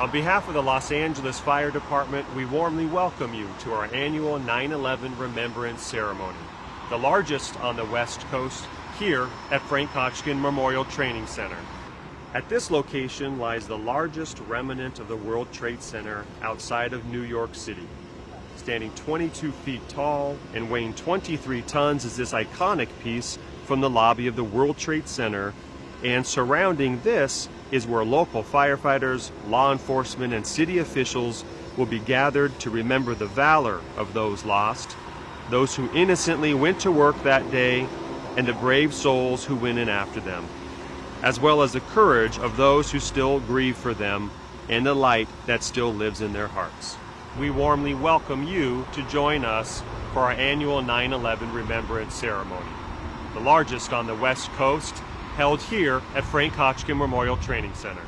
On behalf of the Los Angeles Fire Department, we warmly welcome you to our annual 9-11 Remembrance Ceremony, the largest on the West Coast, here at Frank Hotchkin Memorial Training Center. At this location lies the largest remnant of the World Trade Center outside of New York City. Standing 22 feet tall and weighing 23 tons is this iconic piece from the lobby of the World Trade Center, and surrounding this is where local firefighters, law enforcement, and city officials will be gathered to remember the valor of those lost, those who innocently went to work that day, and the brave souls who went in after them, as well as the courage of those who still grieve for them and the light that still lives in their hearts. We warmly welcome you to join us for our annual 9 11 Remembrance Ceremony, the largest on the West Coast held here at Frank Hotchkin Memorial Training Center.